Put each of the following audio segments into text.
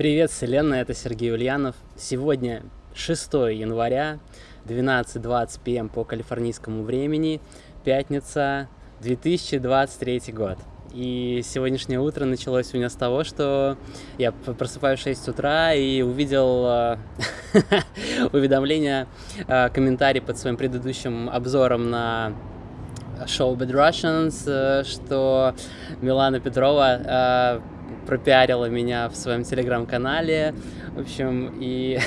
Привет, Вселенная, это Сергей Ульянов. Сегодня 6 января, 12.20 пм по калифорнийскому времени, пятница, 2023 год. И сегодняшнее утро началось у меня с того, что я просыпаюсь в 6 утра и увидел э, уведомление, э, комментарий под своим предыдущим обзором на шоу Bad Russians, э, что Милана Петрова пропиарила меня в своем телеграм-канале, в общем, и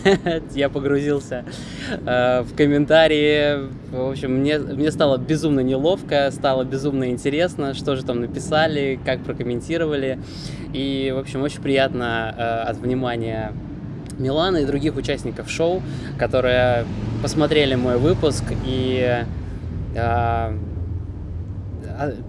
я погрузился э, в комментарии, в общем, мне, мне стало безумно неловко, стало безумно интересно, что же там написали, как прокомментировали, и, в общем, очень приятно э, от внимания Миланы и других участников шоу, которые посмотрели мой выпуск и э,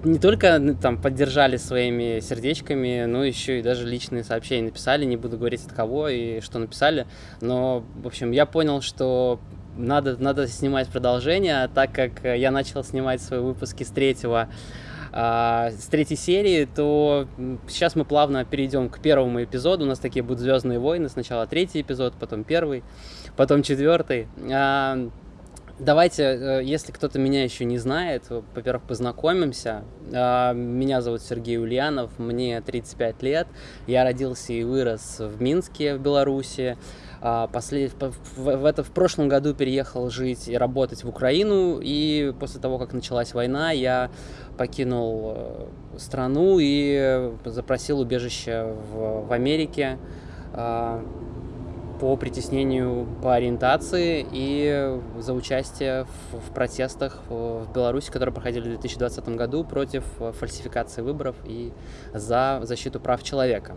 не только там поддержали своими сердечками, но еще и даже личные сообщения написали, не буду говорить от кого и что написали, но, в общем, я понял, что надо, надо снимать продолжение, так как я начал снимать свои выпуски с третьего а, с третьей серии, то сейчас мы плавно перейдем к первому эпизоду. У нас такие будут Звездные войны. Сначала третий эпизод, потом первый, потом четвертый. Давайте, э, если кто-то меня еще не знает, во-первых, познакомимся. А, меня зовут Сергей Ульянов, мне 35 лет. Я родился и вырос в Минске, в Беларуси. Послед... В, это, в прошлом году переехал жить и работать в Украину, и после того, как началась война, я покинул э, страну и запросил убежище в, в Америке по притеснению по ориентации и за участие в, в протестах в Беларуси, которые проходили в 2020 году против фальсификации выборов и за защиту прав человека.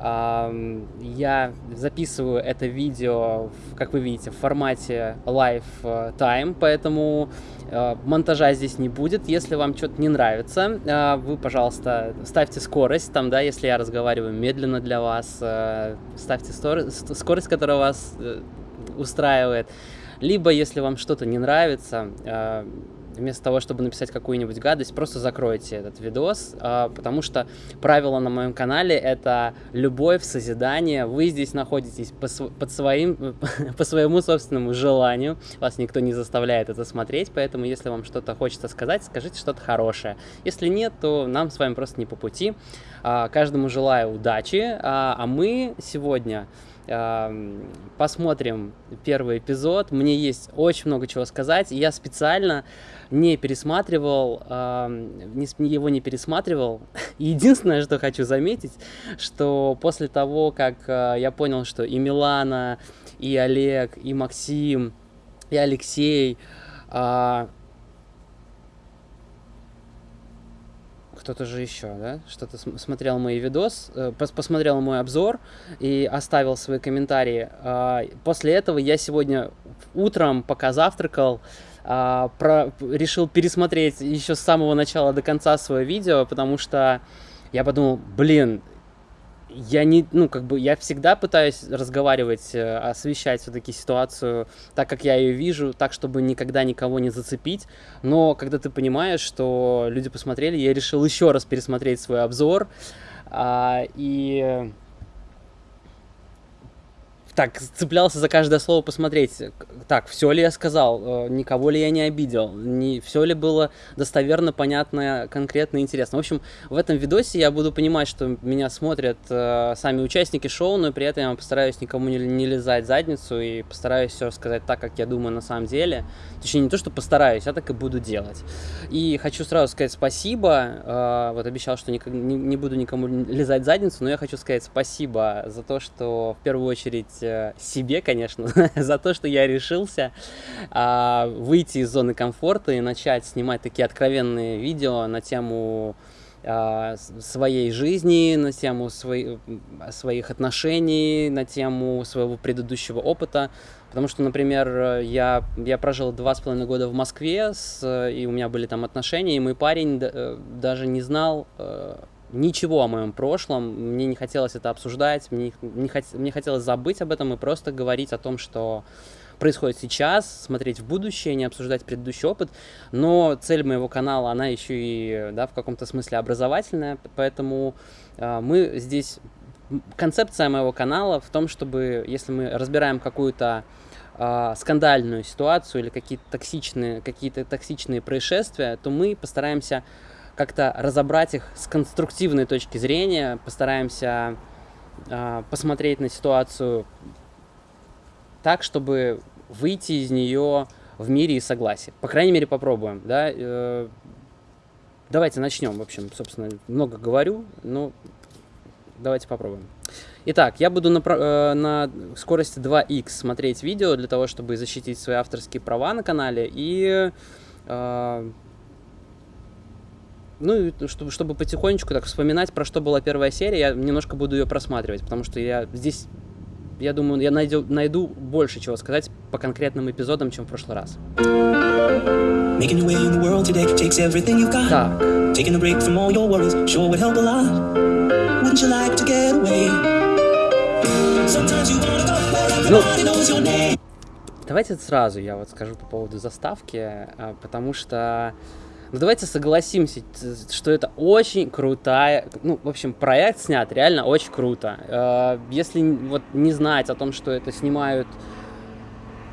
Я записываю это видео, как вы видите, в формате Lifetime, поэтому э, монтажа здесь не будет. Если вам что-то не нравится, э, вы, пожалуйста, ставьте скорость, там, да, если я разговариваю медленно для вас, э, ставьте скорость, которая вас устраивает. Либо, если вам что-то не нравится, вместо того, чтобы написать какую-нибудь гадость, просто закройте этот видос, а, потому что правило на моем канале — это любовь, созидание. Вы здесь находитесь по, под своим, по своему собственному желанию. Вас никто не заставляет это смотреть, поэтому если вам что-то хочется сказать, скажите что-то хорошее. Если нет, то нам с вами просто не по пути. А, каждому желаю удачи, а, а мы сегодня посмотрим первый эпизод. Мне есть очень много чего сказать. Я специально не пересматривал, его не пересматривал. Единственное, что хочу заметить, что после того, как а, я понял, что и Милана, и Олег, и Максим, и Алексей кто-то же еще, да, что-то смотрел мой видос, э, посмотрел мой обзор и оставил свои комментарии. А, после этого я сегодня утром, пока завтракал, а, про, решил пересмотреть еще с самого начала до конца свое видео, потому что я подумал, блин, я не, ну, как бы, я всегда пытаюсь разговаривать, э, освещать все-таки ситуацию так, как я ее вижу, так, чтобы никогда никого не зацепить, но когда ты понимаешь, что люди посмотрели, я решил еще раз пересмотреть свой обзор, а, и так, цеплялся за каждое слово посмотреть, так, все ли я сказал, э, никого ли я не обидел, не, все ли было достоверно, понятно, конкретно, интересно. В общем, в этом видосе я буду понимать, что меня смотрят э, сами участники шоу, но при этом я постараюсь никому не, не лизать задницу и постараюсь все рассказать так, как я думаю на самом деле. Точнее, не то, что постараюсь, а так и буду делать. И хочу сразу сказать спасибо, э, вот обещал, что не, не, не буду никому лизать задницу, но я хочу сказать спасибо за то, что в первую очередь Э, себе, конечно, за то, что я решился а, выйти из зоны комфорта и начать снимать такие откровенные видео на тему а, своей жизни, на тему свои, своих отношений, на тему своего предыдущего опыта. Потому что, например, я, я прожил два с половиной года в Москве, с, и у меня были там отношения, и мой парень э, даже не знал э, ничего о моем прошлом, мне не хотелось это обсуждать, мне, не хот... мне хотелось забыть об этом и просто говорить о том, что происходит сейчас, смотреть в будущее, не обсуждать предыдущий опыт, но цель моего канала, она еще и да, в каком-то смысле образовательная, поэтому э, мы здесь концепция моего канала в том, чтобы, если мы разбираем какую-то э, скандальную ситуацию или какие-то токсичные, какие-то токсичные происшествия, то мы постараемся как-то разобрать их с конструктивной точки зрения, постараемся э, посмотреть на ситуацию так, чтобы выйти из нее в мире и согласии. По крайней мере, попробуем. Да? Э, давайте начнем. В общем, собственно, много говорю, но давайте попробуем. Итак, я буду на, э, на скорости 2х смотреть видео для того, чтобы защитить свои авторские права на канале и э, ну, чтобы, чтобы потихонечку так вспоминать, про что была первая серия, я немножко буду ее просматривать, потому что я здесь, я думаю, я найду, найду больше чего сказать по конкретным эпизодам, чем в прошлый раз. Так. Name. Давайте сразу я вот скажу по поводу заставки, а, потому что ну, давайте согласимся, что это очень крутая, ну, в общем, проект снят реально очень круто. Э, если вот не знать о том, что это снимают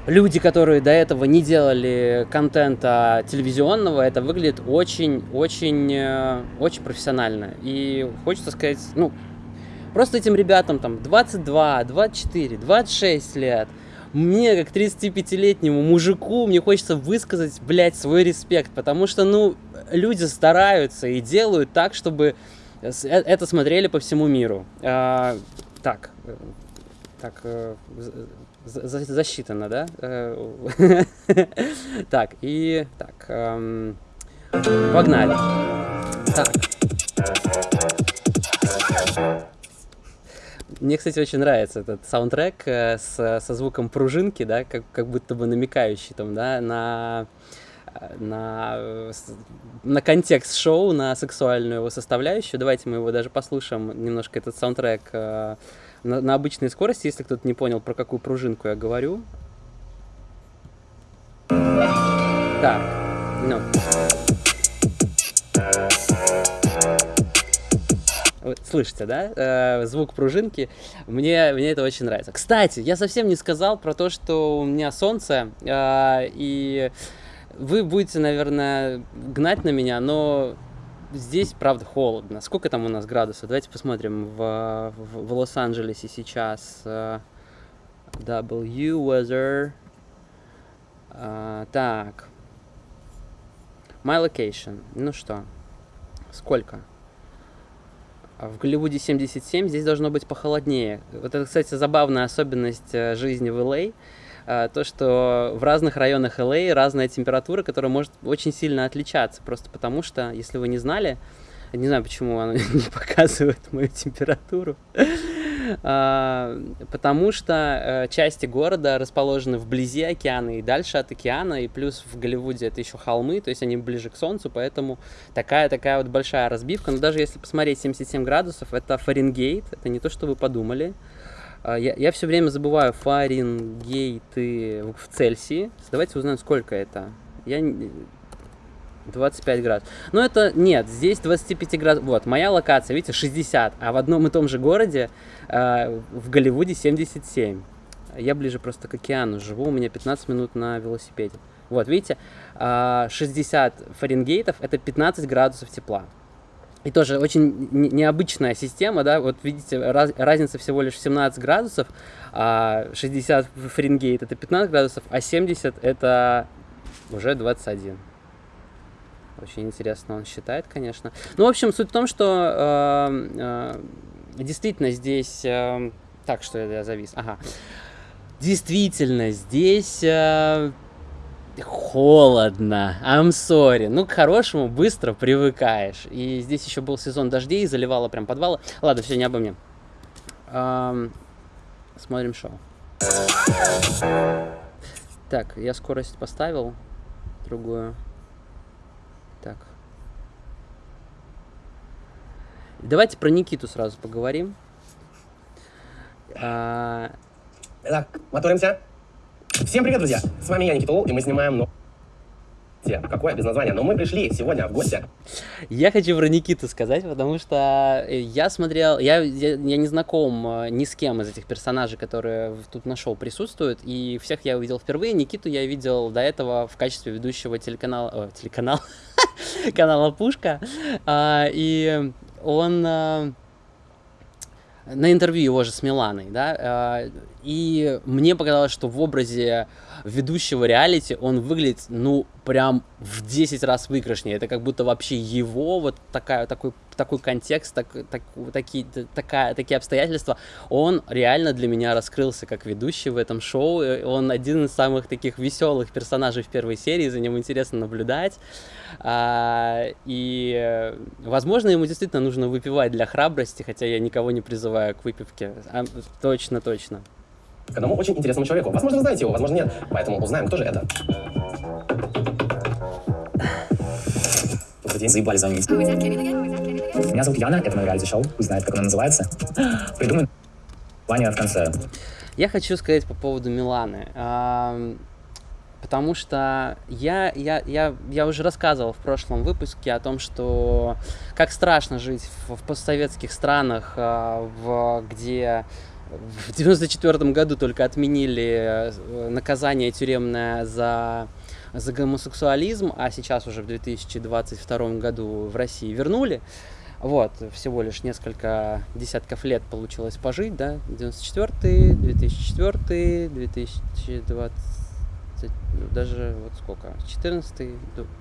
люди, которые до этого не делали контента телевизионного, это выглядит очень-очень э, очень профессионально. И хочется сказать, ну, просто этим ребятам там 22, 24, 26 лет – мне, как 35-летнему мужику, мне хочется высказать, блядь, свой респект, потому что, ну, люди стараются и делают так, чтобы э, это смотрели по всему миру. А, так, э, так, э, за, засчитано, да? Так, и так, эм, погнали. Так. Мне, кстати, очень нравится этот саундтрек э, с, со звуком пружинки, да, как, как будто бы намекающий там, да, на, на, на контекст шоу, на сексуальную его составляющую. Давайте мы его даже послушаем, немножко этот саундтрек э, на, на обычной скорости, если кто-то не понял, про какую пружинку я говорю. Так, ну. Слышите, да, э, звук пружинки, мне, мне это очень нравится. Кстати, я совсем не сказал про то, что у меня солнце, э, и вы будете, наверное, гнать на меня, но здесь, правда, холодно. Сколько там у нас градусов? Давайте посмотрим в, в, в Лос-Анджелесе сейчас. Uh, w weather. Uh, так. My location. Ну что, сколько? А в Голливуде 77, здесь должно быть похолоднее. Вот это, кстати, забавная особенность э, жизни в Л.А. Э, то, что в разных районах Л.А. разная температура, которая может очень сильно отличаться. Просто потому что, если вы не знали, не знаю, почему она не показывает мою температуру. А, потому что э, части города расположены вблизи океана и дальше от океана, и плюс в Голливуде это еще холмы, то есть они ближе к солнцу, поэтому такая-такая вот большая разбивка. Но даже если посмотреть 77 градусов, это Фаренгейт, это не то, что вы подумали. А, я, я все время забываю Фаренгейты в Цельсии. Давайте узнаем, сколько это. Я 25 градусов. Но это нет, здесь 25 градусов. Вот, моя локация, видите, 60, а в одном и том же городе э, в Голливуде 77. Я ближе просто к океану живу, у меня 15 минут на велосипеде. Вот, видите, э, 60 Фаренгейтов это 15 градусов тепла. И тоже очень необычная система, да, вот видите, раз, разница всего лишь 17 градусов, а 60 Фаренгейт это 15 градусов, а 70 это уже 21. Очень интересно он считает, конечно. Ну, в общем, суть в том, что э, э, действительно здесь... Э, так, что я завис. Ага. Действительно, здесь э, холодно. I'm sorry. Ну, к хорошему быстро привыкаешь. И здесь еще был сезон дождей, заливало прям подвалы. Ладно, все, не обо мне. Эм, смотрим шоу. Так, я скорость поставил другую. Так. Давайте про Никиту сразу поговорим. А... Итак, моторимся. Всем привет, друзья! С вами я, Никита Лол, и мы снимаем... Ну... Какое без названия? Но мы пришли сегодня в гости. Я хочу про Никиту сказать, потому что я смотрел, я, я, я не знаком э, ни с кем из этих персонажей, которые тут на шоу присутствуют, и всех я увидел впервые. Никиту я видел до этого в качестве ведущего телеканала, о, телеканал, канала Пушка, а, и он а, на интервью его же с Миланой, да, а, и мне показалось, что в образе ведущего реалити он выглядит, ну, прям в 10 раз выигрышнее. Это как будто вообще его, вот такая, такой, такой контекст, так, так, такие, такая, такие обстоятельства, он реально для меня раскрылся как ведущий в этом шоу. Он один из самых таких веселых персонажей в первой серии, за ним интересно наблюдать. А, и, возможно, ему действительно нужно выпивать для храбрости, хотя я никого не призываю к выпивке. А, точно, точно к одному очень интересному человеку. Возможно, вы знаете его, возможно, нет. Поэтому узнаем, кто же это. Добрый день, заебали звонить. Меня зовут Яна, это мое реалити-шоу. Пусть знает, как оно называется. Придумай Ваня в конце. Я хочу сказать по поводу Миланы. Потому что я, я, я, я уже рассказывал в прошлом выпуске о том, что как страшно жить в, в постсоветских странах, а, в, где в 94 году только отменили э, наказание тюремное за, за гомосексуализм, а сейчас уже в 2022 году в России вернули. Вот, всего лишь несколько десятков лет получилось пожить, да, 94 2004 2020 даже вот сколько, 14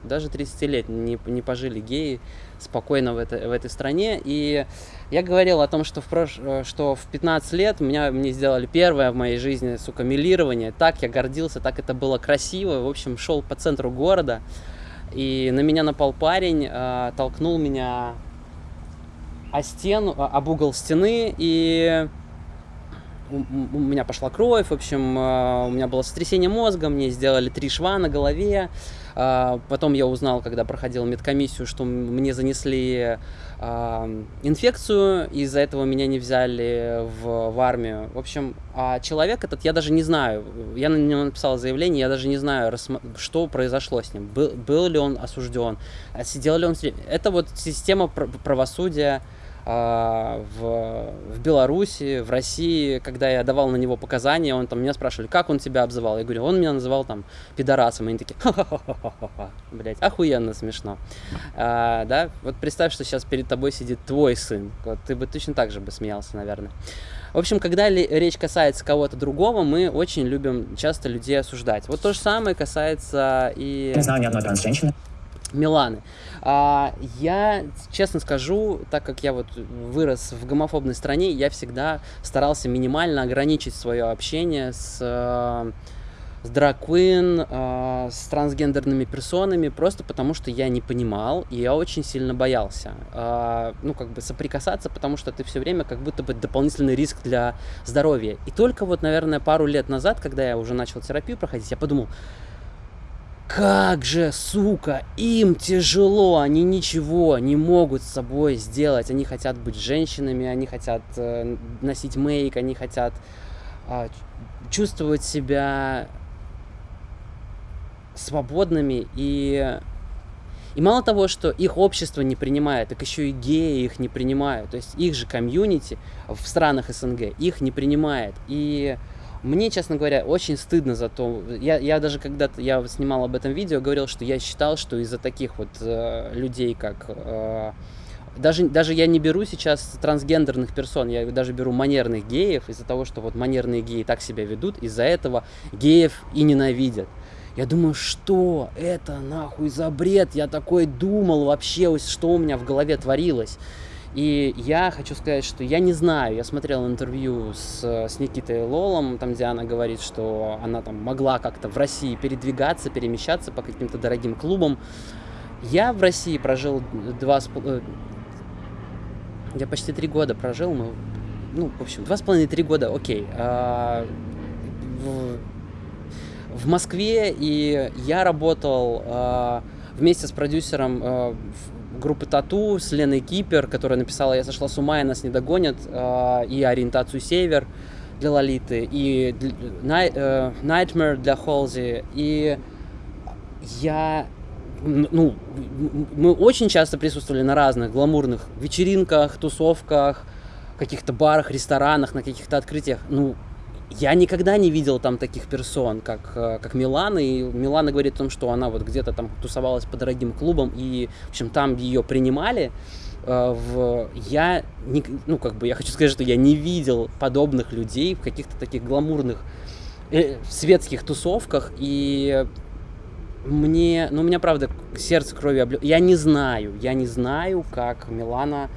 даже 30 лет не, не пожили геи спокойно в, это, в этой стране. И я говорил о том, что в, прош... что в 15 лет меня, мне сделали первое в моей жизни, сука, милирование. Так я гордился, так это было красиво. В общем, шел по центру города, и на меня напал парень, э, толкнул меня о стену, об угол стены, и у, меня пошла кровь, в общем, э, у меня было сотрясение мозга, мне сделали три шва на голове. Э, потом я узнал, когда проходил медкомиссию, что мне занесли э, инфекцию, из-за этого меня не взяли в, в армию. В общем, а человек этот, я даже не знаю, я на него написал заявление, я даже не знаю, что произошло с ним, был, был ли он осужден, сидел ли он... Это вот система правосудия, а, в, в Беларуси, в России, когда я давал на него показания, он там меня спрашивали, как он тебя обзывал? Я говорю, он меня называл там пидорасом, и они такие, ха-ха-ха-ха-ха, блядь, охуенно смешно. А, да, вот представь, что сейчас перед тобой сидит твой сын, вот ты бы точно так же бы смеялся, наверное. В общем, когда речь касается кого-то другого, мы очень любим часто людей осуждать. Вот то же самое касается и... Я знаю ни одной транс-женщины. Миланы. А, я, честно скажу, так как я вот вырос в гомофобной стране, я всегда старался минимально ограничить свое общение с, э, с драквин, э, с трансгендерными персонами, просто потому что я не понимал, и я очень сильно боялся. А, ну, как бы соприкасаться, потому что ты все время как будто бы дополнительный риск для здоровья. И только вот, наверное, пару лет назад, когда я уже начал терапию проходить, я подумал, как же, сука, им тяжело, они ничего не могут с собой сделать. Они хотят быть женщинами, они хотят э, носить мейк, они хотят э, чувствовать себя свободными и и мало того, что их общество не принимает, так еще и геи их не принимают. То есть их же комьюнити в странах СНГ их не принимает. И мне, честно говоря, очень стыдно за то. Я, я даже когда-то я снимал об этом видео, говорил, что я считал, что из-за таких вот э, людей, как э, даже, даже я не беру сейчас трансгендерных персон, я даже беру манерных геев, из-за того, что вот манерные геи так себя ведут, из-за этого геев и ненавидят. Я думаю, что это нахуй за бред? Я такой думал вообще, что у меня в голове творилось. И я хочу сказать, что я не знаю, я смотрел интервью с, с Никитой Лолом, там, где она говорит, что она там могла как-то в России передвигаться, перемещаться по каким-то дорогим клубам. Я в России прожил два с э, я почти три года прожил, ну, ну, в общем, два с половиной, три года, окей. А, в, в Москве, и я работал а, вместе с продюсером а, группы Тату с Леной Кипер, которая написала «Я сошла с ума, и нас не догонят», э, и «Ориентацию Север» для Лолиты, и э, Nightmare для Холзи. И я ну, мы очень часто присутствовали на разных гламурных вечеринках, тусовках, каких-то барах, ресторанах, на каких-то открытиях. Ну, я никогда не видел там таких персон, как, э, как Милана, и Милана говорит о том, что она вот где-то там тусовалась по дорогим клубам, и, в общем, там ее принимали. Э, в... Я, не, ну, как бы, я хочу сказать, что я не видел подобных людей в каких-то таких гламурных э, светских тусовках, и мне, ну, у меня, правда, сердце крови облё... Я не знаю, я не знаю, как Милана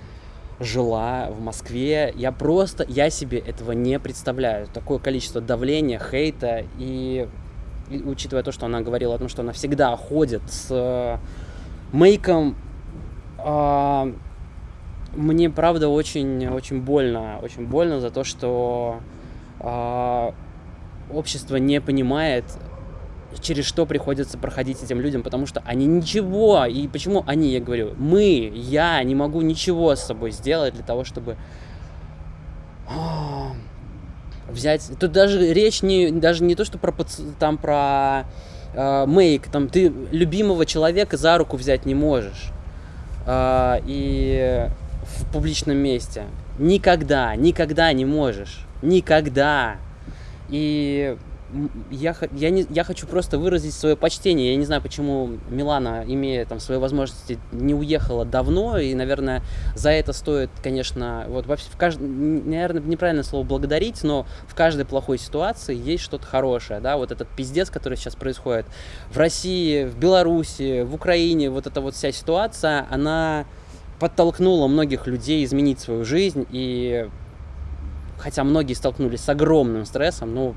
жила в Москве. Я просто, я себе этого не представляю. Такое количество давления, хейта и, и учитывая то, что она говорила о том, что она всегда ходит с э, мейком, э, мне правда очень, очень больно, очень больно за то, что э, общество не понимает через что приходится проходить этим людям, потому что они ничего, и почему они, я говорю, мы, я не могу ничего с собой сделать для того, чтобы а, взять, тут даже речь не, даже не то, что про, там, про э, мейк, там, ты любимого человека за руку взять не можешь, э, и в публичном месте, никогда, никогда не можешь, никогда, и я, я, не, я хочу просто выразить свое почтение. Я не знаю, почему Милана, имея там свои возможности, не уехала давно. И, наверное, за это стоит, конечно, вот вообще в кажд... наверное, неправильное слово благодарить, но в каждой плохой ситуации есть что-то хорошее. Да? Вот этот пиздец, который сейчас происходит в России, в Беларуси, в Украине, вот эта вот вся ситуация, она подтолкнула многих людей изменить свою жизнь. И хотя многие столкнулись с огромным стрессом, ну,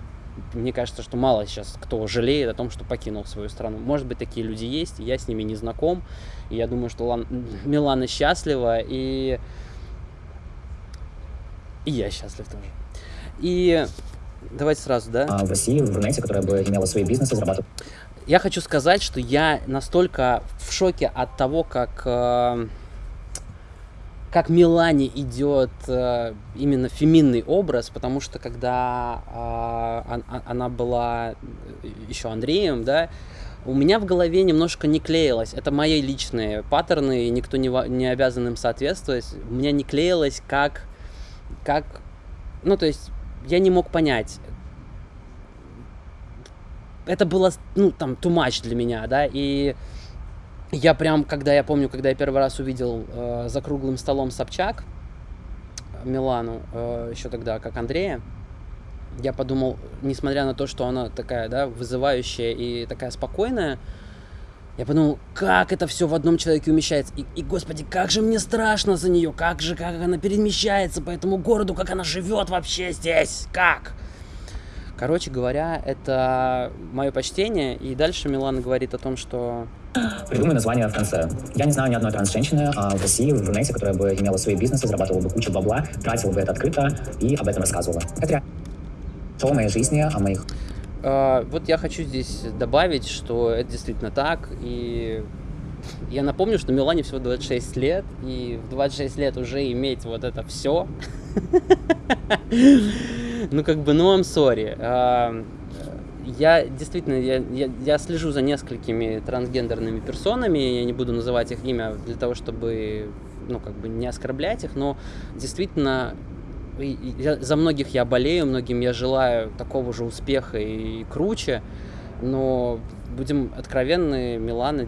мне кажется, что мало сейчас кто жалеет о том, что покинул свою страну. Может быть, такие люди есть, я с ними не знаком. И я думаю, что Лан... Милана счастлива, и... и я счастлив тоже. И давайте сразу, да? А в России, в Рунете, которая бы имела свои бизнесы, зарабатывала... Я хочу сказать, что я настолько в шоке от того, как... Э как Милане идет э, именно феминный образ, потому что когда э, она была еще Андреем, да, у меня в голове немножко не клеилось. Это мои личные паттерны, и никто не, не обязан им соответствовать. У меня не клеилось, как, как... Ну, то есть, я не мог понять. Это было, ну, там, too much для меня, да, и я прям, когда я помню, когда я первый раз увидел э, за круглым столом Собчак, Милану, э, еще тогда как Андрея, я подумал, несмотря на то, что она такая, да, вызывающая и такая спокойная, я подумал, как это все в одном человеке умещается. И, и, господи, как же мне страшно за нее, как же, как она перемещается по этому городу, как она живет вообще здесь, как? Короче говоря, это мое почтение. И дальше Милан говорит о том, что Придумай название в конце. Я не знаю ни одной транс-женщины а в России, в Рунете, которая бы имела свои бизнесы, зарабатывала бы кучу бабла, тратила бы это открыто и об этом рассказывала. Это что о моей жизни, о моих... А, вот я хочу здесь добавить, что это действительно так, и я напомню, что Милане всего 26 лет, и в 26 лет уже иметь вот это все, ну как бы, ну I'm sorry я действительно, я, я, я слежу за несколькими трансгендерными персонами, я не буду называть их имя для того, чтобы, ну, как бы не оскорблять их, но действительно я, за многих я болею, многим я желаю такого же успеха и круче, но будем откровенны, Милана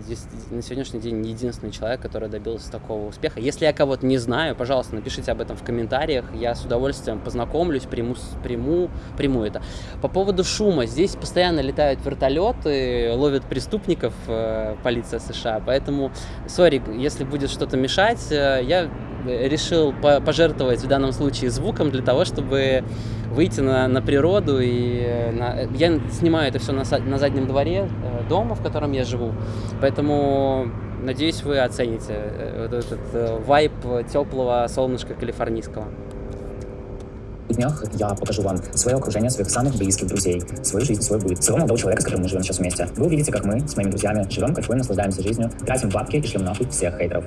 на сегодняшний день единственный человек, который добился такого успеха. Если я кого-то не знаю, пожалуйста, напишите об этом в комментариях. Я с удовольствием познакомлюсь, приму, приму, приму это. По поводу шума. Здесь постоянно летают вертолеты, ловят преступников э, полиция США. Поэтому, сори, если будет что-то мешать, э, я решил пожертвовать в данном случае звуком для того, чтобы выйти на, на природу. И э, на, я снимаю это все на, на заднем дворе э, дома, в котором я живу. Поэтому надеюсь, вы оцените э, вот этот вайп теплого солнышка калифорнийского. В днях я покажу вам свое окружение, своих самых близких друзей, свою жизнь, свой быт, своего молодого человека, с которым мы живем сейчас вместе. Вы увидите, как мы с моими друзьями живем, кайфуем, наслаждаемся жизнью, тратим бабки и шлем нахуй всех хейтеров.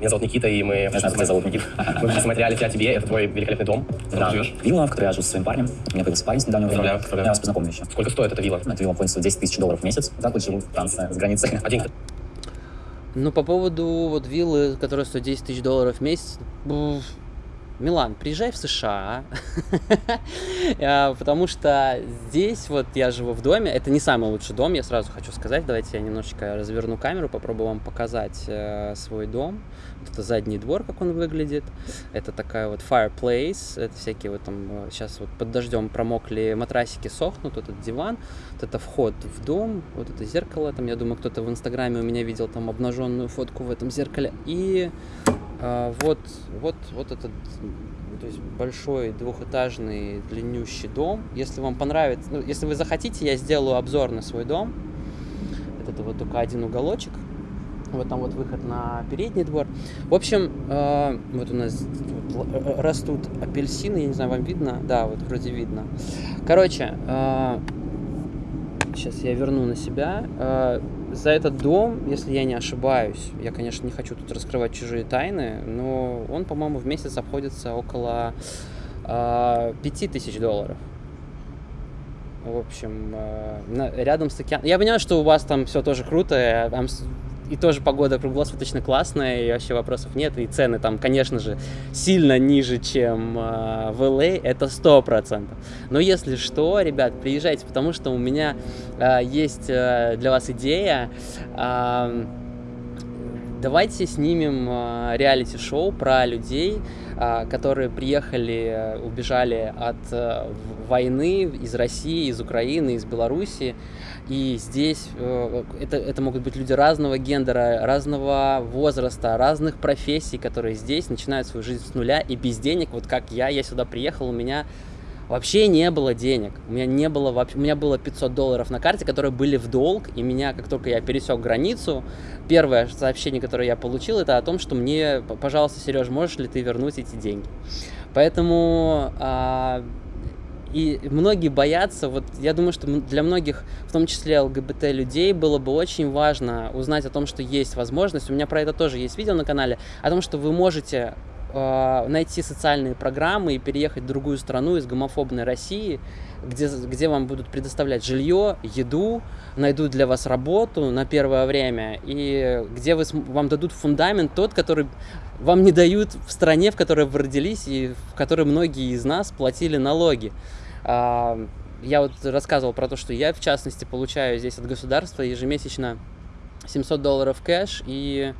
Меня зовут Никита, и мы... Я знаю, меня зовут Никита. Мы вместе смотрели «Я тебе», это твой великолепный дом, в котором да. живешь. Вилла, в которой я живу со своим парнем. У меня появился парень с недавнего времени. Я вас познакомлю еще. Сколько стоит эта вилла? Эта вилла полностью 10 тысяч долларов в месяц. Так вот живу в Франции, с границей. Один. Ну, по поводу вот виллы, которая стоит 10 тысяч долларов в месяц, Милан, приезжай в США, а, потому что здесь вот я живу в доме, это не самый лучший дом, я сразу хочу сказать, давайте я немножечко разверну камеру, попробую вам показать э, свой дом. Вот это задний двор, как он выглядит, это такая вот fireplace, это всякие вот там, сейчас э, вот под дождем промокли матрасики, сохнут, вот этот диван, вот это вход в дом, вот это зеркало, там, я думаю, кто-то в инстаграме у меня видел там обнаженную фотку в этом зеркале, и вот, вот, вот этот то есть большой двухэтажный длиннющий дом. Если вам понравится, ну, если вы захотите, я сделаю обзор на свой дом. Это вот только один уголочек. Вот там вот выход на передний двор. В общем, э, вот у нас вот растут апельсины, я не знаю, вам видно? Да, вот вроде видно. Короче, э, сейчас я верну на себя. Э, за этот дом, если я не ошибаюсь, я, конечно, не хочу тут раскрывать чужие тайны, но он, по-моему, в месяц обходится около э, 5000 долларов. В общем, э, рядом с океаном. Я понимаю, что у вас там все тоже круто, и тоже погода круглосуточно классная, и вообще вопросов нет, и цены там, конечно же, сильно ниже, чем э, в LA, а, это сто процентов. Но если что, ребят, приезжайте, потому что у меня э, есть э, для вас идея, э, давайте снимем реалити-шоу про людей, которые приехали, убежали от войны из России, из Украины, из Белоруссии, и здесь э, это, это могут быть люди разного гендера, разного возраста, разных профессий, которые здесь начинают свою жизнь с нуля и без денег. Вот как я, я сюда приехал, у меня вообще не было денег. У меня не было вообще, у меня было 500 долларов на карте, которые были в долг, и меня, как только я пересек границу, первое сообщение, которое я получил, это о том, что мне, пожалуйста, Сереж, можешь ли ты вернуть эти деньги? Поэтому а, и многие боятся, вот я думаю, что для многих, в том числе ЛГБТ людей, было бы очень важно узнать о том, что есть возможность, у меня про это тоже есть видео на канале, о том, что вы можете э, найти социальные программы и переехать в другую страну из гомофобной России, где, где вам будут предоставлять жилье, еду, найдут для вас работу на первое время, и где вы, вам дадут фундамент тот, который вам не дают в стране, в которой вы родились и в которой многие из нас платили налоги. А, я вот рассказывал про то, что я, в частности, получаю здесь от государства ежемесячно 700 долларов кэш и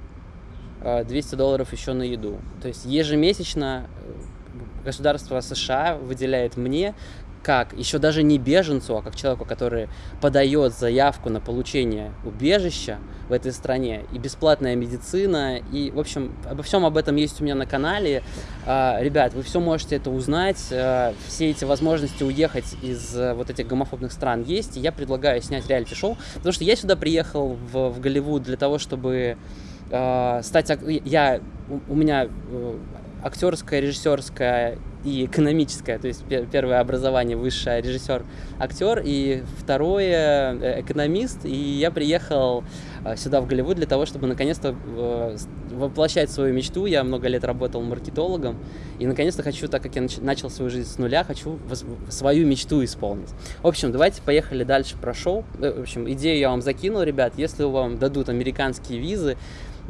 200 а, долларов еще на еду. То есть ежемесячно э, государство США выделяет мне как еще даже не беженцу, а как человеку, который подает заявку на получение убежища в этой стране, и бесплатная медицина, и, в общем, обо всем об этом есть у меня на канале. А, ребят, вы все можете это узнать, а, все эти возможности уехать из вот этих гомофобных стран есть, и я предлагаю снять реалити-шоу, потому что я сюда приехал в, в Голливуд для того, чтобы стать... Я, у меня э, актерская, режиссерская и экономическое, то есть первое образование высшее режиссер, актер, и второе э, экономист, и я приехал э, сюда в Голливуд для того, чтобы наконец-то э, воплощать свою мечту. Я много лет работал маркетологом, и наконец-то хочу, так как я начал свою жизнь с нуля, хочу свою мечту исполнить. В общем, давайте поехали дальше про шоу. В общем, идею я вам закинул, ребят. Если вам дадут американские визы,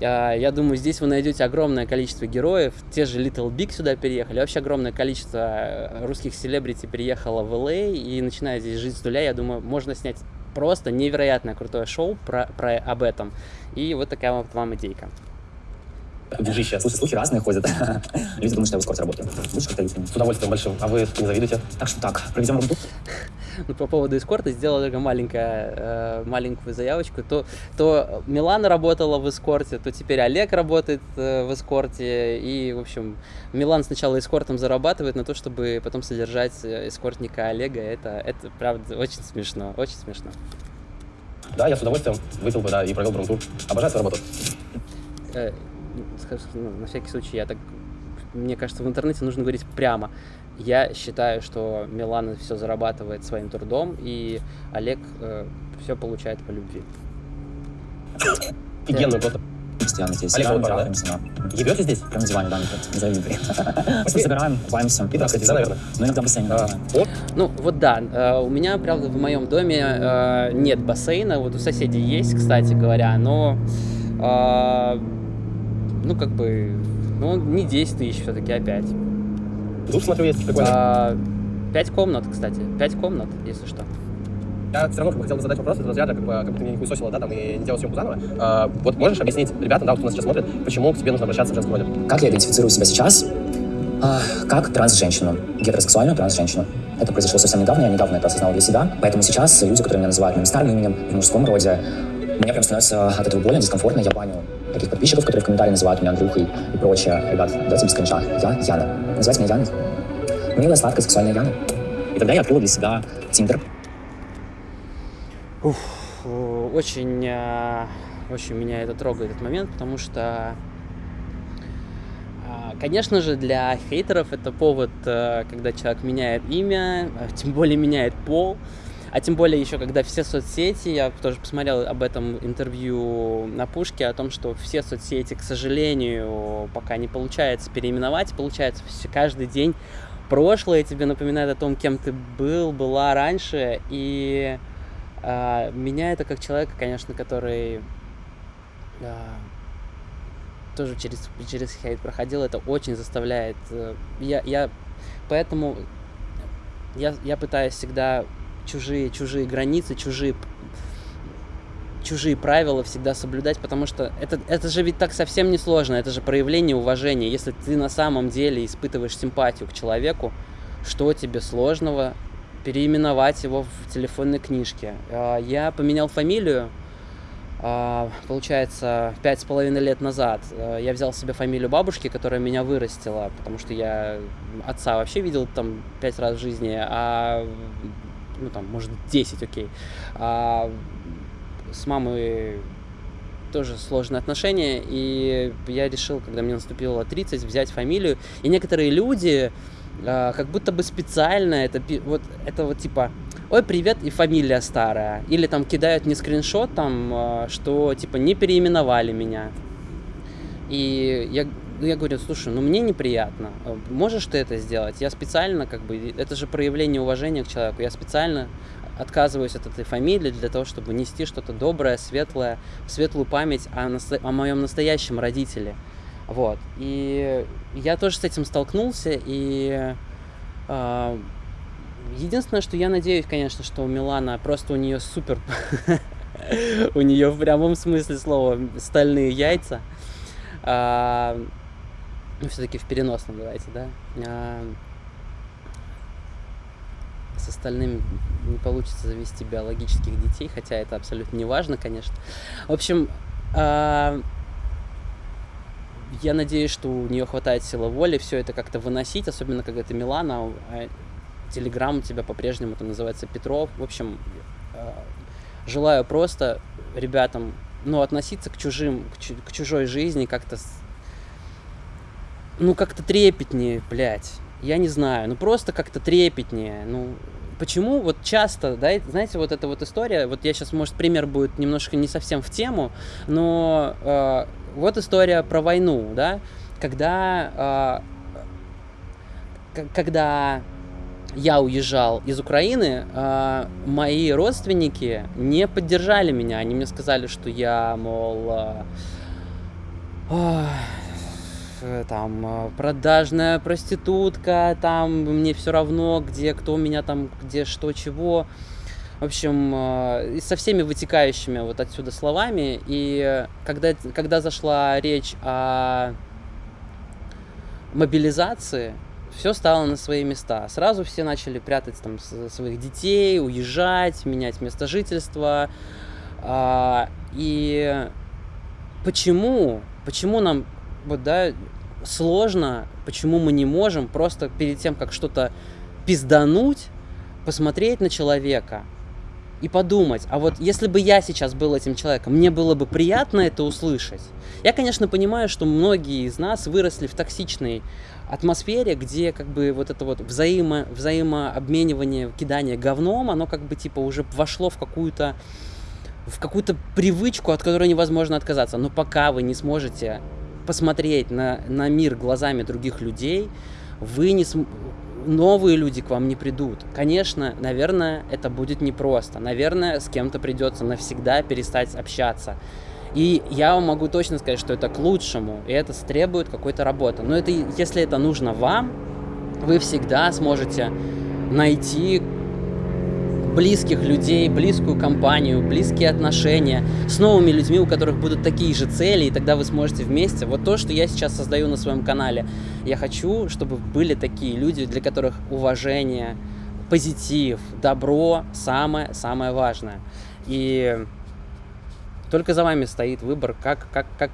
я думаю, здесь вы найдете огромное количество героев. Те же Little Big сюда переехали. Вообще огромное количество э, русских селебрити переехало в LA а и начинает здесь жить с нуля. Я думаю, можно снять просто невероятное крутое шоу про, про об этом. И вот такая вот вам идейка. Бежище. Слушай, слухи разные ходят. Люди думают, что я в работаю. Будешь как-то С удовольствием большим. А вы не завидуете? Так что так, проведем работу. Ну, по поводу эскорта сделала только маленькая, э, маленькую заявочку, то, то Милана работала в эскорте, то теперь Олег работает э, в эскорте, и, в общем, Милан сначала эскортом зарабатывает на то, чтобы потом содержать э, эскортника Олега, это, это правда очень смешно, очень смешно. Да, я с удовольствием выпил бы, да, и провел брум-тур. Обожаю свою работу. Э, ну, на всякий случай, я так мне кажется, в интернете нужно говорить прямо. Я считаю, что Милан все зарабатывает своим трудом, и Олег э, все получает по любви. Офигенно, просто. Постоянно здесь. Олег, трахаемся, да. Ебете здесь? Прям на диване, да, не завидуй. Просто собираем, купаемся. И так, да, наверное? Ну, иногда А, да. Ну, вот да, э, у меня, правда, в моем доме э, нет бассейна, вот у соседей есть, кстати говоря, но А, ну, как бы, ну, не 10 тысяч все-таки, а 5. Душ, смотрю, есть прикольно. А, 5 комнат, кстати. 5 комнат, если что. Я все равно как бы, хотел бы задать вопрос из разряда, как бы, как бы ты меня не хуесосила, да, там, и не делал съемку заново. А, вот можешь объяснить ребятам, да, вот, кто нас сейчас смотрит, почему к тебе нужно обращаться в женском роде? Как я идентифицирую себя сейчас? А, как транс-женщину, гетеросексуальную транс-женщину. Это произошло совсем недавно, я недавно это осознал для себя. Поэтому сейчас люди, которые меня называют моим старым именем в мужском роде, мне прям становится от этого больно, дискомфортно. Я баню таких подписчиков, которые в комментариях называют меня Андрюхой и прочее. Ребят, давайте без конча. Я Яна. Называйте меня Яной. Милая, сладкая, сексуальная Яна. И тогда я открыл для себя Тиндер. Уф, очень, а, очень меня это трогает этот момент, потому что, а, конечно же, для хейтеров это повод, а, когда человек меняет имя, тем более меняет пол, а тем более еще, когда все соцсети, я тоже посмотрел об этом интервью на Пушке, о том, что все соцсети, к сожалению, пока не получается переименовать, получается каждый день прошлое тебе напоминает о том, кем ты был, была раньше, и а, меня это как человека, конечно, который а, тоже через, через хейт проходил, это очень заставляет. Э, я, я поэтому я, я пытаюсь всегда чужие, чужие границы, чужие чужие правила всегда соблюдать, потому что это, это же ведь так совсем не сложно, это же проявление уважения. Если ты на самом деле испытываешь симпатию к человеку, что тебе сложного переименовать его в телефонной книжке. А, я поменял фамилию, а, получается, пять с половиной лет назад. А, я взял себе фамилию бабушки, которая меня вырастила, потому что я отца вообще видел там пять раз в жизни, а ну там, может, 10, окей. А с мамой тоже сложные отношения, и я решил, когда мне наступило 30, взять фамилию. И некоторые люди, а, как будто бы специально это вот это вот типа ой привет и фамилия старая или там кидают мне скриншот там а, что типа не переименовали меня и я я говорю слушай ну мне неприятно а, можешь ты это сделать я специально как бы это же проявление уважения к человеку я специально отказываюсь от этой фамилии для того чтобы нести что-то доброе светлое светлую память о, о моем настоящем родителе вот. И я тоже с этим столкнулся, и э, единственное, что я надеюсь, конечно, что у Милана просто у нее супер, у нее в прямом смысле слова стальные яйца. А, ну, все-таки в переносном, давайте, да. А, с остальными не получится завести биологических детей, хотя это абсолютно не важно, конечно. В общем, а, я надеюсь, что у нее хватает силы воли все это как-то выносить, особенно когда это Милана, а Телеграм у тебя по-прежнему там называется Петров. В общем, э, желаю просто ребятам, ну, относиться к чужим, к, чу к чужой жизни как-то, ну, как-то трепетнее, блядь. Я не знаю, ну, просто как-то трепетнее, ну, почему вот часто, да, знаете, вот эта вот история, вот я сейчас, может, пример будет немножко не совсем в тему, но э, вот история про войну, да, когда, э, когда я уезжал из Украины, э, мои родственники не поддержали меня, они мне сказали, что я, мол, э, там э, продажная проститутка, там мне все равно, где кто меня там, где что, чего. В общем, э, со всеми вытекающими вот отсюда словами. И когда, когда зашла речь о мобилизации, все стало на свои места. Сразу все начали прятать там своих детей, уезжать, менять место жительства. А, и почему, почему нам вот, да, сложно, почему мы не можем просто перед тем, как что-то пиздануть, посмотреть на человека и подумать, а вот если бы я сейчас был этим человеком, мне было бы приятно это услышать. Я, конечно, понимаю, что многие из нас выросли в токсичной атмосфере, где как бы вот это вот взаимо, взаимообменивание, кидание говном, оно как бы типа уже вошло в какую-то в какую-то привычку, от которой невозможно отказаться. Но пока вы не сможете посмотреть на, на мир глазами других людей, вы не см... новые люди к вам не придут. Конечно, наверное, это будет непросто. Наверное, с кем-то придется навсегда перестать общаться. И я вам могу точно сказать, что это к лучшему, и это требует какой-то работы. Но это, если это нужно вам, вы всегда сможете найти близких людей, близкую компанию, близкие отношения с новыми людьми, у которых будут такие же цели, и тогда вы сможете вместе. Вот то, что я сейчас создаю на своем канале. Я хочу, чтобы были такие люди, для которых уважение, позитив, добро самое-самое важное. И только за вами стоит выбор, как, как, как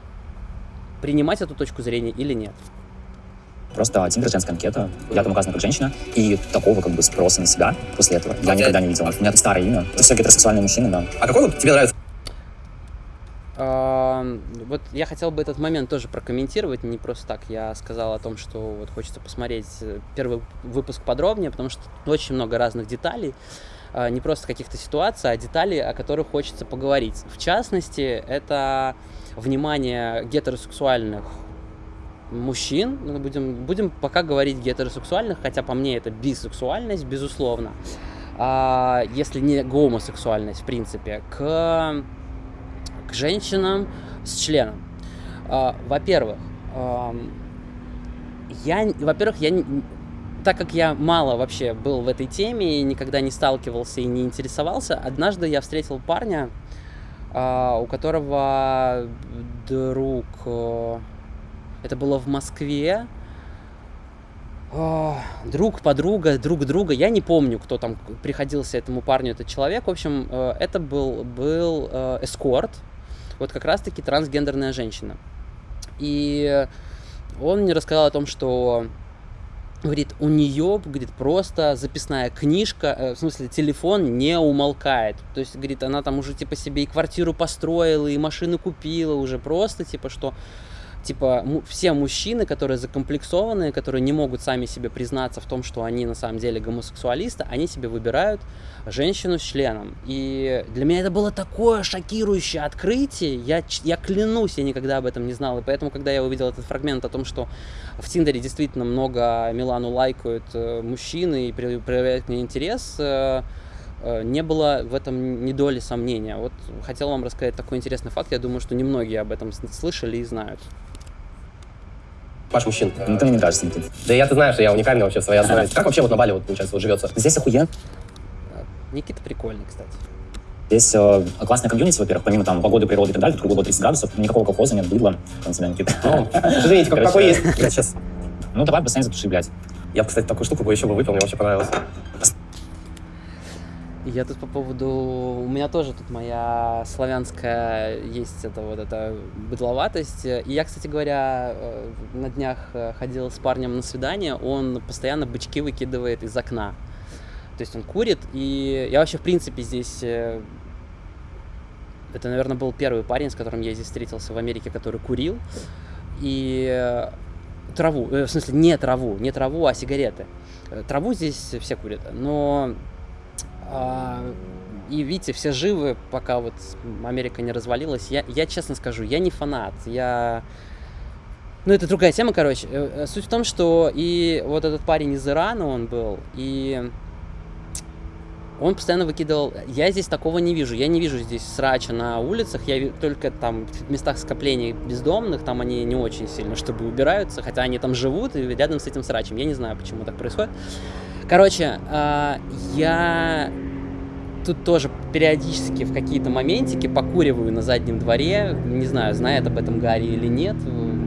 принимать эту точку зрения или нет. Просто Тиндер женская анкета, я там указана как женщина, и такого как бы спроса на себя после этого я никогда не видел. У меня это старое имя. Это все гетеросексуальные мужчины, да. А какой вот тебе нравится? Вот я хотел бы этот момент тоже прокомментировать, не просто так. Я сказал о том, что вот хочется посмотреть э, первый выпуск подробнее, потому что очень много разных деталей. А, не просто каких-то ситуаций, а деталей, о которых хочется поговорить. В частности, это внимание гетеросексуальных мужчин, ну, будем, будем пока говорить гетеросексуальных, хотя по мне это бисексуальность, безусловно, а, если не гомосексуальность, в принципе, к, к женщинам с членом. А, во-первых, а, я, во-первых, я так как я мало вообще был в этой теме и никогда не сталкивался и не интересовался, однажды я встретил парня, а, у которого друг... Это было в Москве. Друг, подруга, друг друга. Я не помню, кто там приходился этому парню, этот человек. В общем, э, это был, был э, эскорт. Вот как раз-таки трансгендерная женщина. И он мне рассказал о том, что говорит, у нее, говорит, просто записная книжка, э, в смысле, телефон не умолкает. То есть, говорит, она там уже, типа, себе и квартиру построила, и машину купила уже, просто, типа, что типа, все мужчины, которые закомплексованные, которые не могут сами себе признаться в том, что они на самом деле гомосексуалисты, они себе выбирают женщину с членом. И для меня это было такое шокирующее открытие, я, я клянусь, я никогда об этом не знал, и поэтому, когда я увидел этот фрагмент о том, что в Тиндере действительно много Милану лайкают э, мужчины и проявляют к ней интерес, э, э, не было в этом ни доли сомнения. Вот хотел вам рассказать такой интересный факт. Я думаю, что немногие об этом слышали и знают. Ваш мужчин. Ну, ты мне не кажется, Никит. Да я, ты знаешь, я уникальный вообще в своей основе. Как вообще вот на Бали, вот, получается, вот живется? Здесь охуенно. Никита прикольный, кстати. Здесь э, классная комьюнити, во-первых, помимо там погоды, природы и так далее, тут круглого 30 градусов, никакого колхоза нет, быдла. Там тебя, Никита. Ну, извините, как, какой есть? Я сейчас... Ну, давай бассейн затуши, блядь. Я, кстати, такую штуку бы еще бы выпил, мне вообще понравилось. Я тут по поводу... У меня тоже тут моя славянская есть это вот эта быдловатость. И я, кстати говоря, э, на днях э, ходил с парнем на свидание, он постоянно бычки выкидывает из окна. То есть он курит, и я вообще, в принципе, здесь... Э, это, наверное, был первый парень, с которым я здесь встретился в Америке, который курил. И траву, в смысле, не траву, не траву, а сигареты. Траву здесь все курят, но и видите, все живы, пока вот Америка не развалилась. Я, я честно скажу, я не фанат. Я... Ну, это другая тема, короче. Э, э, суть в том, что и вот этот парень из Ирана он был, и он постоянно выкидывал... Я здесь такого не вижу. Я не вижу здесь срача на улицах. Я только там в местах скопления бездомных, там они не очень сильно, чтобы убираются, хотя они там живут и рядом с этим срачем. Я не знаю, почему так происходит. Короче, э, я тут тоже периодически в какие-то моментики покуриваю на заднем дворе. Не знаю, знает об этом Гарри или нет.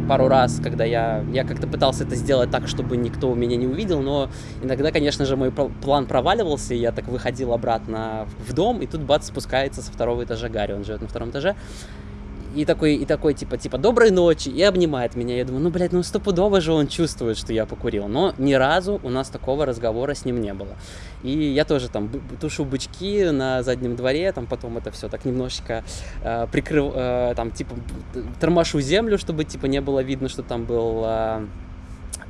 Пару раз, когда я, я как-то пытался это сделать так, чтобы никто меня не увидел, но иногда, конечно же, мой план проваливался, и я так выходил обратно в дом, и тут бац, спускается со второго этажа Гарри, он живет на втором этаже и такой, и такой, типа, типа, доброй ночи, и обнимает меня. Я думаю, ну, блядь, ну стопудово же он чувствует, что я покурил. Но ни разу у нас такого разговора с ним не было. И я тоже там тушу бычки на заднем дворе, там потом это все так немножечко э, прикрыл, э, там, типа, тормошу землю, чтобы, типа, не было видно, что там был... Э,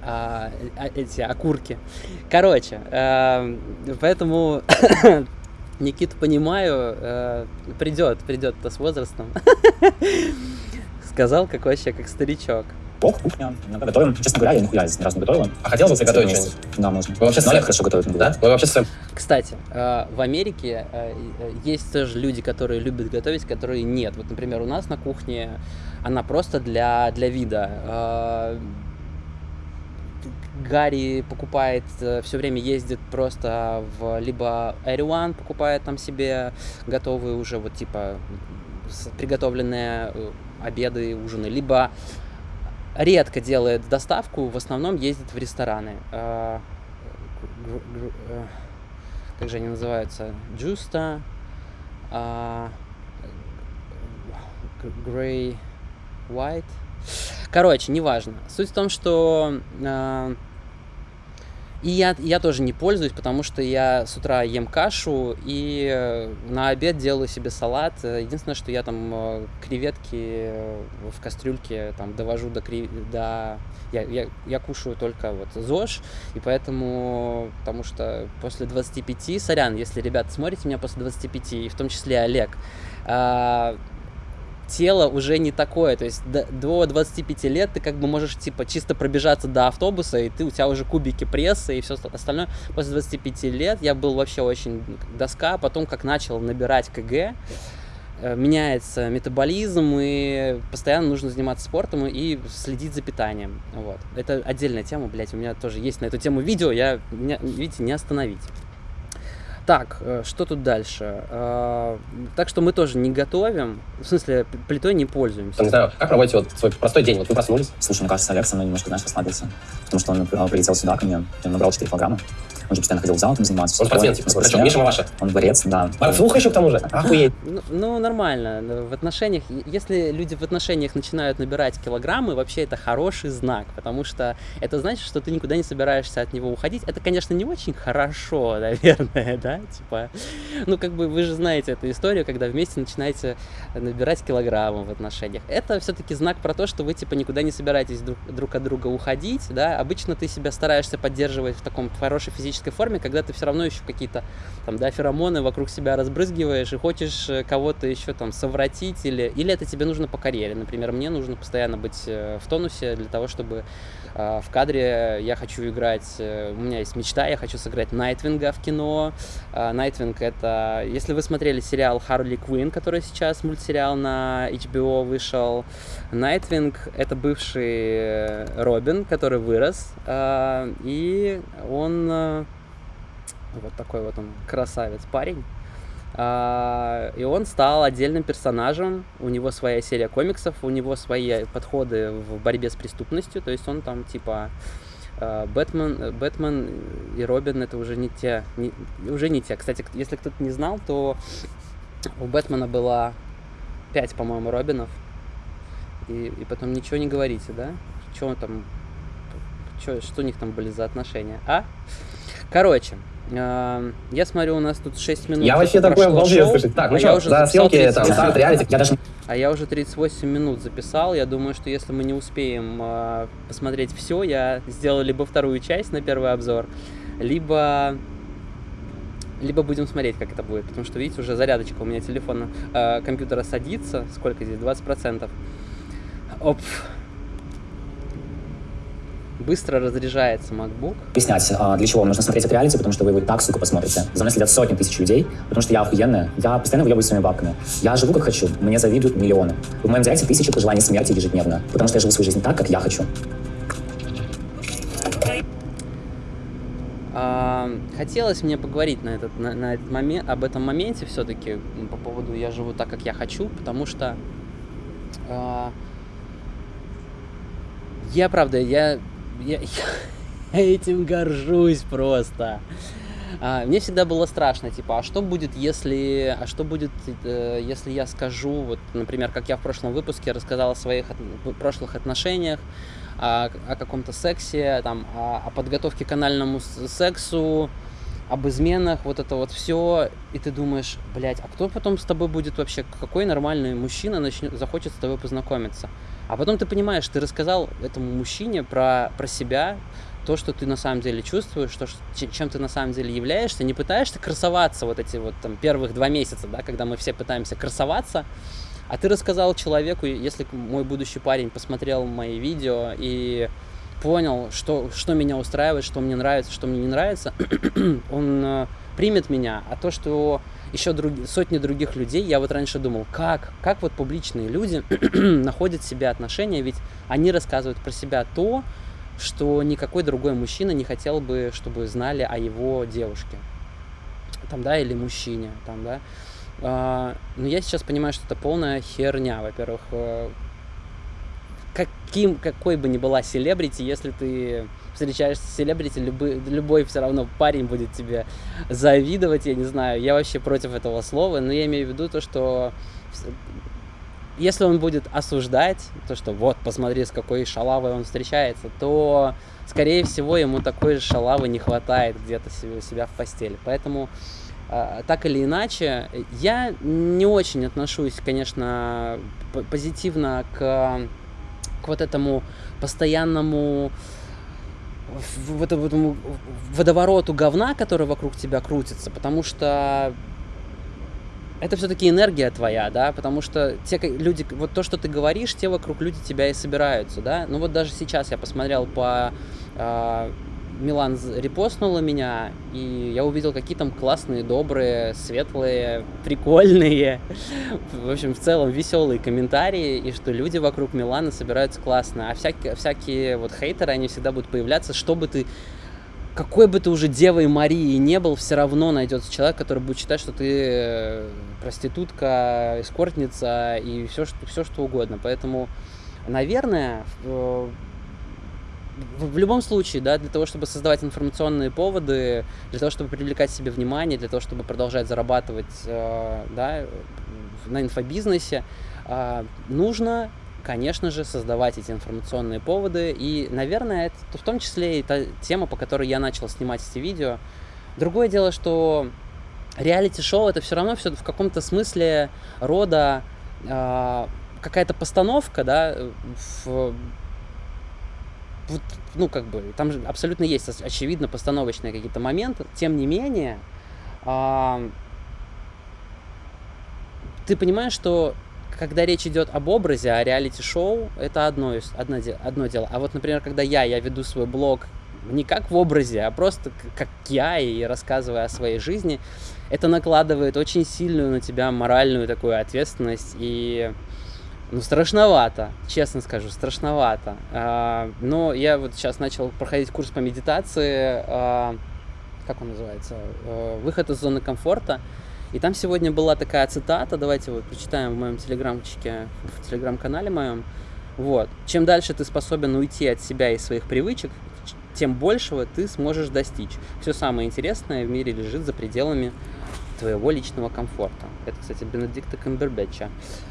а, эти окурки. Короче, э, поэтому Никиту понимаю, э, придет, придет-то с возрастом. Сказал, как вообще, как старичок. Бог, кухня, иногда готовим. Честно говоря, я нихуя ни разу не готовила. А хотелось бы приготовить что-нибудь? Да, можно. Вы вообще Но Олег с- хорошо готовит. могу Да? Вы вообще с своим Кстати, э, в Америке э, э, есть тоже люди, которые любят готовить, которые нет. Вот, например, у нас на кухне она просто для, для вида. Э, Гарри покупает, все время ездит просто в либо One покупает там себе готовые уже вот типа приготовленные э, обеды, ужины, либо редко делает доставку, в основном ездит в рестораны. Э, э, как же они называются? Джуста, а, Грей White. Короче, неважно. Суть в том, что и я, я тоже не пользуюсь, потому что я с утра ем кашу и э, на обед делаю себе салат. Э, Единственное, что я там э, креветки в кастрюльке там довожу до, кре- до... Я, я, я кушаю только вот ЗОЖ, и поэтому, потому что после 25, сорян, если, ребят, смотрите меня после 25, и в том числе Олег, а, тело уже не такое, то есть до, до 25 лет ты как бы можешь типа чисто пробежаться до автобуса, и ты, у тебя уже кубики пресса и все остальное. После 25 лет я был вообще очень доска, потом как начал набирать КГ, э, меняется метаболизм, и постоянно нужно заниматься спортом и следить за питанием. Вот. Это отдельная тема, блядь, у меня тоже есть на эту тему видео, я, меня, видите, не остановить. Так, э, что тут дальше? Э, Так что мы тоже не готовим, в смысле, плитой не пользуемся. Не знаю, как проводите вот свой простой день? Вот вы проснулись, Слушай, мне кажется, Олег со мной немножко, знаешь, расслабился. Потому что он э, прилетел сюда ко мне, он набрал 4 килограмма. Он же постоянно ходил в зал там заниматься. он спортсмен, типа, причем спортсмен. Миша Маваша. Он борец, да. Слуха еще к тому же. Охуеть. Ну, ну, нормально. В отношениях, если люди в отношениях начинают набирать килограммы, вообще это хороший знак, потому что это значит, что ты никуда не собираешься от него уходить. Это, конечно, не очень хорошо, наверное, да, типа, ну, как бы вы же знаете эту историю, когда вместе начинаете набирать килограммы в отношениях. Это все-таки знак про то, что вы, типа, никуда не собираетесь друг, друг от друга уходить, да. Обычно ты себя стараешься поддерживать в таком хорошей физической форме, когда ты все равно еще какие-то там, да, феромоны вокруг себя разбрызгиваешь и хочешь э, кого-то еще там совратить или, или это тебе нужно по карьере. Например, мне нужно постоянно быть э, в тонусе для того, чтобы э, в кадре я хочу играть, э, у меня есть мечта, я хочу сыграть Найтвинга в кино. Э, Nightwing это, если вы смотрели сериал Харли Квин, который сейчас мультсериал на HBO вышел, Nightwing это бывший Робин, который вырос, и он вот такой вот он красавец парень. А, и он стал отдельным персонажем. У него своя серия комиксов, у него свои подходы в борьбе с преступностью. То есть он там типа а, Бэтмен, Бэтмен и Робин это уже не те, не- уже не те. Кстати, если кто-то не знал, то у Бэтмена было 5, по-моему, Робинов. И, и потом ничего не говорите, да? Что там, чё, что у них там были за отношения, а? Короче, я смотрю, у нас тут 6 минут. Я вообще такой обалдел, слушай. Так, ну а что, за съемки там 38 старт реалити. Я даже а я уже 38 минут записал. Я думаю, что если мы не успеем э, посмотреть все, я сделаю либо вторую часть на первый обзор, либо либо будем смотреть, как это будет. Потому что, видите, уже зарядочка у меня телефона, э, компьютера садится. Сколько здесь? 20%. Оп. Быстро разряжается MacBook. объяснять, а, для чего вам нужно смотреть это реалити, потому что вы его и так, сука, посмотрите. За мной следят сотни тысяч людей, потому что я охуенная, я постоянно выебываюсь своими бабками. Я живу как хочу, мне завидуют миллионы. В моем директе тысячи пожеланий смерти ежедневно, потому что я живу свою жизнь так, как я хочу. А, хотелось мне поговорить на этот, на, на этот момент, об этом моменте все-таки по поводу «я живу так, как я хочу», потому что а, я, правда, я, я, я этим горжусь просто. А, мне всегда было страшно, типа, а что будет, если, а что будет, э, если я скажу, вот, например, как я в прошлом выпуске рассказал о своих от- прошлых отношениях, о, о каком-то сексе, там, о, о подготовке к анальному сексу, об изменах, вот это вот все, и ты думаешь, блядь, а кто потом с тобой будет вообще, какой нормальный мужчина начнет, захочет с тобой познакомиться? А потом ты понимаешь, ты рассказал этому мужчине про, про себя, то, что ты на самом деле чувствуешь, то, чем ты на самом деле являешься, не пытаешься красоваться вот эти вот там первых два месяца, да, когда мы все пытаемся красоваться, А ты рассказал человеку, если мой будущий парень посмотрел мои видео и понял, что, что меня устраивает, что мне нравится, что мне не нравится, он э, примет меня. А то, что еще друг, сотни других людей, я вот раньше думал, как, как вот публичные люди находят в себе отношения, ведь они рассказывают про себя то, что никакой другой мужчина не хотел бы, чтобы знали о его девушке, там, да, или мужчине, там, да. А, но я сейчас понимаю, что это полная херня, во-первых, э, каким, какой бы ни была селебрити, если ты встречаешься с селебрити, любой, любой все равно парень будет тебе завидовать, я не знаю, я вообще против этого слова, но я имею в виду то, что если он будет осуждать, то, что вот, посмотри, с какой шалавой он встречается, то, скорее всего, ему такой же шалавы не хватает где-то себя в постели. Поэтому, а, так или иначе, я не очень отношусь, конечно, позитивно к, к вот этому постоянному в, в, в этому водовороту говна, который вокруг тебя крутится, потому что это все-таки энергия твоя, да, потому что те люди, вот то, что ты говоришь, те вокруг люди тебя и собираются, да. Ну вот даже сейчас я посмотрел по э, Милан репостнула меня, и я увидел какие там классные, добрые, светлые, прикольные, в общем, в целом веселые комментарии, и что люди вокруг Милана собираются классно, а всякие, всякие вот хейтеры, они всегда будут появляться, чтобы ты какой бы ты уже девой Марии не был, все равно найдется человек, который будет считать, что ты э, проститутка, эскортница и все, что, все, что угодно. Поэтому, наверное, в, любом случае, да, для того, чтобы создавать информационные поводы, для того, чтобы привлекать себе внимание, для того, чтобы продолжать зарабатывать э, да, на инфобизнесе, э, нужно конечно же, создавать эти информационные поводы. И, наверное, это в том числе и та тема, по которой я начал снимать эти видео. Другое дело, что реалити-шоу это все равно все в каком-то смысле рода э, какая-то постановка, да, в, ну, как бы, там же абсолютно есть, очевидно, постановочные какие-то моменты. Тем не менее, э, ты понимаешь, что когда речь идет об образе, о реалити-шоу, это одно, одно, одно дело. А вот, например, когда я, я веду свой блог не как в образе, а просто как я и рассказывая о своей жизни, это накладывает очень сильную на тебя моральную такую ответственность и ну, страшновато, честно скажу, страшновато. А, но я вот сейчас начал проходить курс по медитации, а, как он называется, а, выход из зоны комфорта. И там сегодня была такая цитата, давайте вот прочитаем в моем телеграмчике, в телеграм-канале моем. Вот. Чем дальше ты способен уйти от себя и своих привычек, тем большего ты сможешь достичь. Все самое интересное в мире лежит за пределами твоего личного комфорта. Это, кстати, Бенедикта Камбербэтча.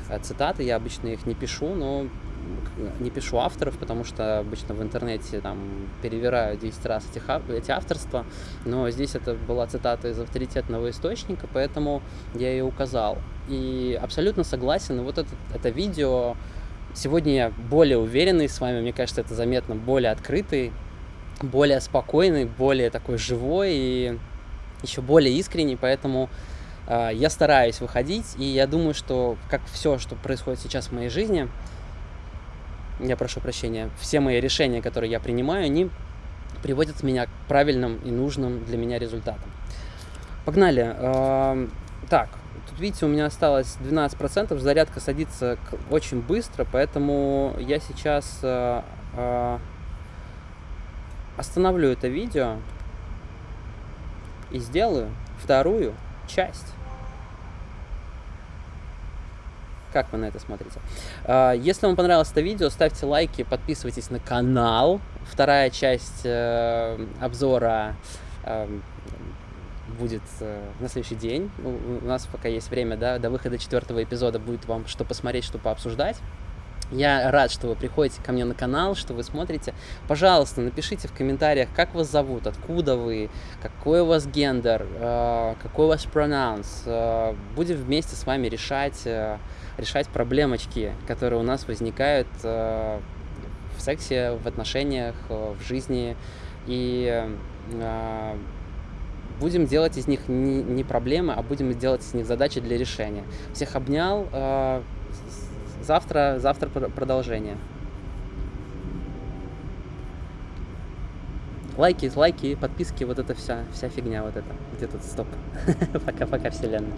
Э, цитаты, я обычно их не пишу, но не пишу авторов, потому что обычно в интернете там перевираю 10 раз эти, эти авторства, но здесь это была цитата из авторитетного источника, поэтому я ее указал. И абсолютно согласен, вот это, это видео, сегодня я более уверенный с вами, мне кажется, это заметно, более открытый, более спокойный, более такой живой и еще более искренний, поэтому э, я стараюсь выходить, и я думаю, что как все, что происходит сейчас в моей жизни, я прошу прощения, все мои решения, которые я принимаю, они приводят меня к правильным и нужным для меня результатам. Погнали. Так, тут видите, у меня осталось 12%, зарядка садится очень быстро, поэтому я сейчас а, а, остановлю это видео и сделаю вторую часть. Как вы на это смотрите? А, если вам понравилось это видео, ставьте лайки, подписывайтесь на канал. Вторая часть э, обзора э, будет э, на следующий день. У нас пока есть время, да, до выхода четвертого эпизода будет вам что посмотреть, что пообсуждать. Я рад, что вы приходите ко мне на канал, что вы смотрите. Пожалуйста, напишите в комментариях, как вас зовут, откуда вы, какой у вас гендер, какой у вас прононс. Будем вместе с вами решать решать проблемочки, которые у нас возникают э, в сексе, в отношениях, э, в жизни. И э, будем делать из них не проблемы, а будем делать из них задачи для решения. Всех обнял. Завтра, завтра пр- продолжение. Лайки, лайки, подписки, вот это вся, вся фигня вот это. Где тут стоп? Пока-пока, вселенная.